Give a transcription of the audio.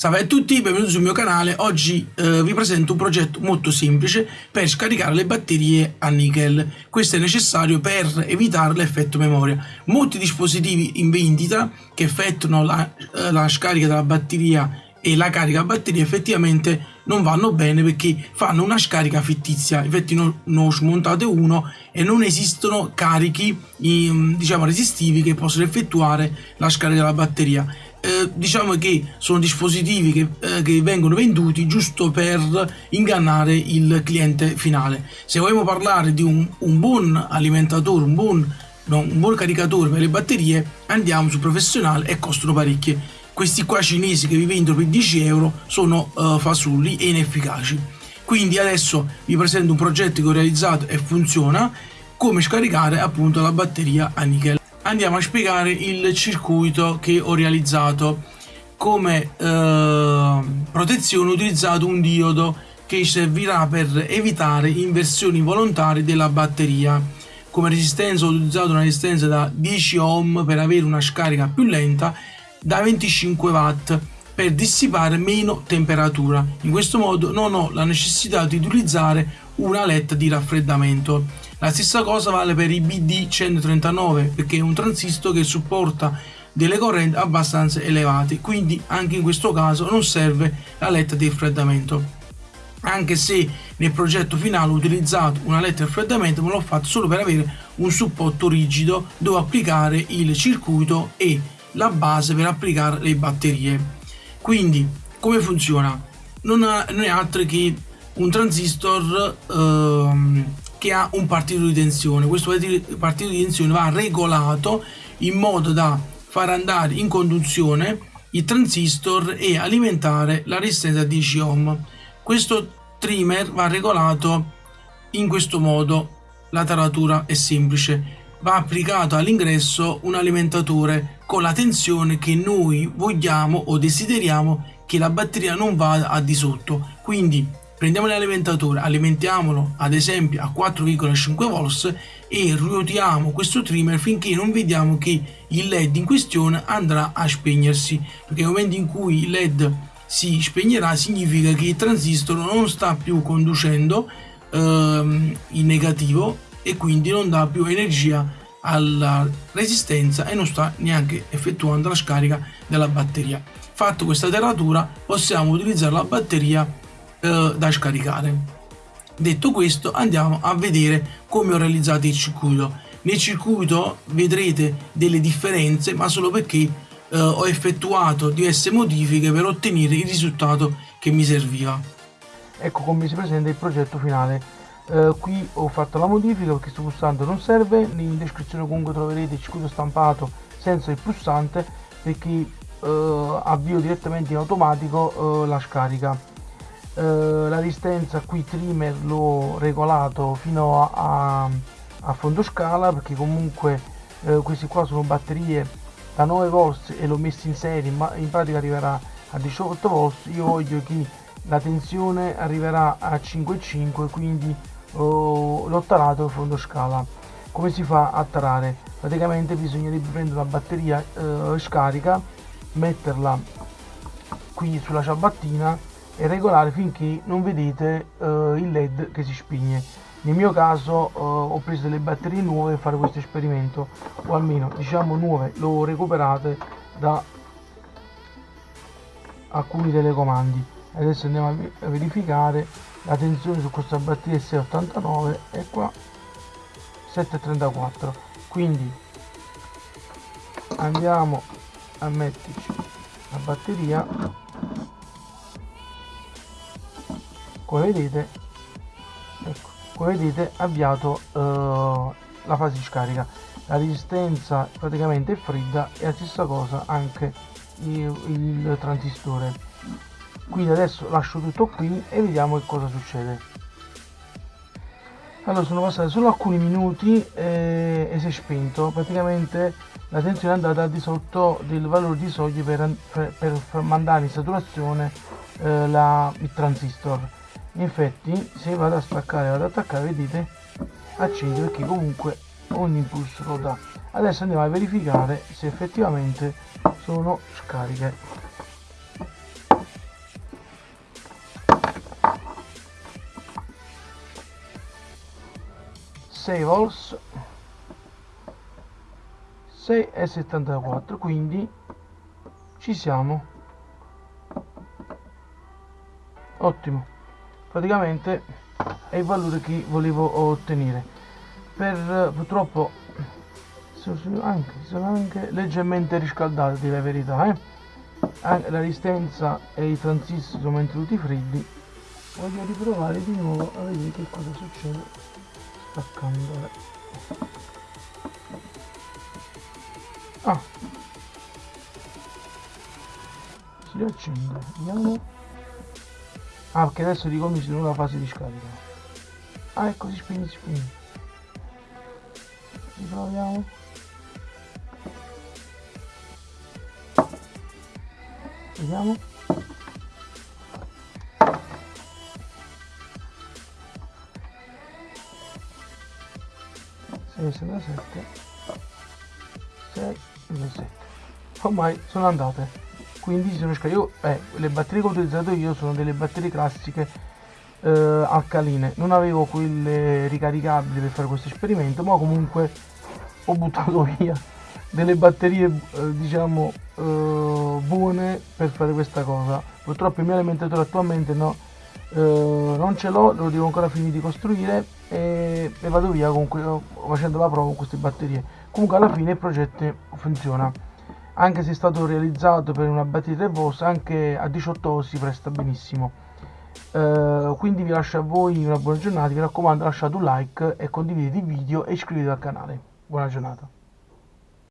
Salve a tutti, benvenuti sul mio canale. Oggi eh, vi presento un progetto molto semplice per scaricare le batterie a nickel. Questo è necessario per evitare l'effetto memoria. Molti dispositivi in vendita che effettuano la, eh, la scarica della batteria e la carica batteria effettivamente non vanno bene perché fanno una scarica fittizia. Infatti ne ho smontate uno e non esistono carichi diciamo resistivi che possono effettuare la scarica della batteria eh, diciamo che sono dispositivi che, eh, che, vengono venduti giusto per ingannare il cliente finale. Se vogliamo parlare di un, un buon alimentatore, un buon, no, un buon caricatore per le batterie, andiamo su professionale e costano parecchie. Questi qua cinesi che vi vendono per 10 euro sono uh, fasulli e inefficaci. Quindi adesso vi presento un progetto che ho realizzato e funziona, come scaricare appunto la batteria a nickel. Andiamo a spiegare il circuito che ho realizzato. Come eh, protezione ho utilizzato un diodo che servirà per evitare inversioni volontarie della batteria. Come resistenza ho utilizzato una resistenza da 10 ohm per avere una scarica più lenta da 25 watt per dissipare meno temperatura. In questo modo non ho la necessità di utilizzare una letta di raffreddamento. La stessa cosa vale per i BD139 perché è un transistor che supporta delle correnti abbastanza elevate, quindi anche in questo caso non serve la letta di raffreddamento. Anche se nel progetto finale ho utilizzato una letta di raffreddamento, ma l'ho fatto solo per avere un supporto rigido dove applicare il circuito e la base per applicare le batterie. Quindi, come funziona? Non, è altro che un transistor ehm, che ha un partito di tensione. Questo partito di tensione va regolato in modo da far andare in conduzione il transistor e alimentare la resistenza a 10 ohm. Questo trimmer va regolato in questo modo. La taratura è semplice. Va applicato all'ingresso un alimentatore con la tensione che noi vogliamo o desideriamo che la batteria non vada a di sotto. Quindi prendiamo l'alimentatore, alimentiamolo ad esempio a 4,5 volts e ruotiamo questo trimmer finché non vediamo che il led in questione andrà a spegnersi perché nel momento in cui il led si spegnerà significa che il transistor non sta più conducendo ehm, in negativo e quindi non dà più energia alla resistenza e non sta neanche effettuando la scarica della batteria. Fatto questa teratura possiamo utilizzare la batteria eh, da scaricare. Detto questo andiamo a vedere come ho realizzato il circuito. Nel circuito vedrete delle differenze ma solo perché eh, ho effettuato diverse modifiche per ottenere il risultato che mi serviva. Ecco come si presenta il progetto finale. Uh, qui ho fatto la modifica perché questo pulsante non serve, in descrizione comunque troverete il circuito stampato senza il pulsante perché uh, avvio direttamente in automatico uh, la scarica. Eh, la distanza qui trimmer l'ho regolato fino a, a, fondo scala perché comunque eh, questi qua sono batterie da 9 volts e l'ho messo in serie ma in pratica arriverà a 18 volts. Io voglio che la tensione arriverà a 5,5 quindi oh, l'ho tarato a fondo scala. Come si fa a tarare? Praticamente bisognerebbe prendere la batteria eh, scarica metterla qui sulla ciabattina e regolare finché non vedete uh, il led che si spegne nel mio caso uh, ho preso delle batterie nuove per fare questo esperimento o almeno diciamo nuove. L'ho recuperate da alcuni telecomandi. Adesso andiamo a verificare la tensione su questa batteria 689 e qua 734 quindi andiamo a metterci la batteria. Come vedete ecco, come vedete avviato uh, la fase di scarica. La resistenza praticamente è fredda e la stessa cosa anche il, il transistore quindi adesso lascio tutto qui e vediamo che cosa succede. Allora sono passati solo alcuni minuti e, e si è spento. Praticamente la tensione è andata al di sotto del valore di soglia per, per, per mandare in saturazione eh, la, il transistor. Infatti se vado a staccare vado ad attaccare vedete accende perché comunque ogni impulso lo dà. Adesso andiamo a verificare se effettivamente sono scariche volts 6,74 quindi ci siamo. Ottimo. Praticamente è il valore che volevo ottenere. Per purtroppo sono anche, sono anche leggermente riscaldate di la verità eh? la resistenza e i transistor sono mantenuti freddi. Voglio riprovare di nuovo a vedere che cosa succede attaccandole ah. Si accende. Vediamo ah perché adesso di gommi sono nella fase di scarica ah ecco si spegne si spegne riproviamo vediamo. 7 6 7 ormai sono andate quindi sono io eh, le batterie che ho utilizzato io sono delle batterie classiche eh, alcaline. Non avevo quelle ricaricabili per fare questo esperimento ma comunque ho buttato via delle batterie eh, diciamo eh, buone per fare questa cosa. Purtroppo il mio alimentatore attualmente no eh, non ce l'ho lo devo ancora finire di costruire e, vado via comunque facendo la prova con queste batterie. Comunque alla fine il progetto funziona. Anche se è stato realizzato per una batteria 3 volt anche a 18 volt si presta benissimo. Uh, quindi vi lascio a voi una buona giornata. Vi raccomando lasciate un like e condividete il video e iscrivetevi al canale. Buona giornata